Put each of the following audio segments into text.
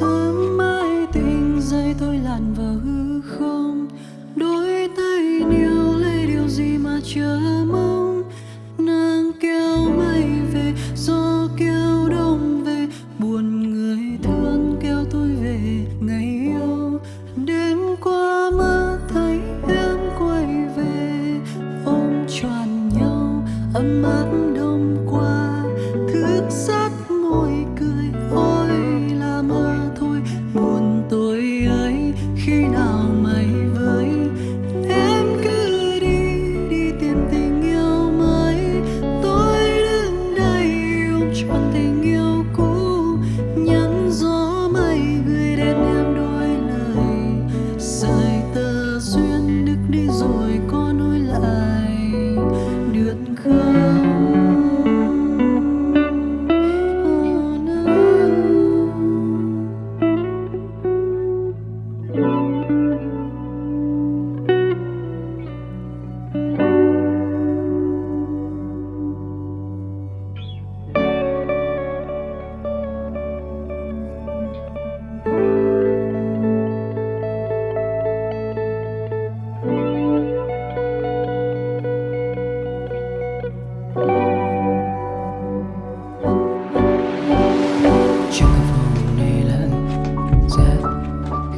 Sớm mai tình dây tôi lặn vào hư không, đôi tay níu lấy điều gì mà chờ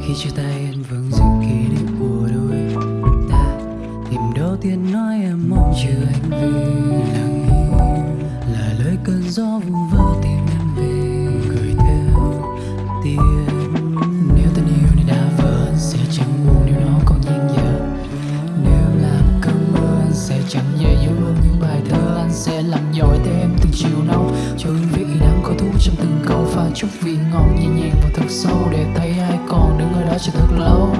khi chia tay anh vẫn giữ kỷ niệm của đôi ta. Tìm đầu tiên nói em mong chờ anh về, lặng im. Là lời cơn gió vu vơ tìm em về, gửi theo tiếng. Nếu tình yêu này đã vỡ anh sẽ chẳng buồn nếu nó còn dang dở nếu làm cơn mưa, anh sẽ chẳng dễ dấu luôn những bài thơ anh sẽ làm giỏi thêm em từng chiều nóng cho hương vị có thú trong từng câu pha chút vị ngọt nhẹ nhàng và thật sâu để thấy ai còn đứng ở đó chờ thật lâu.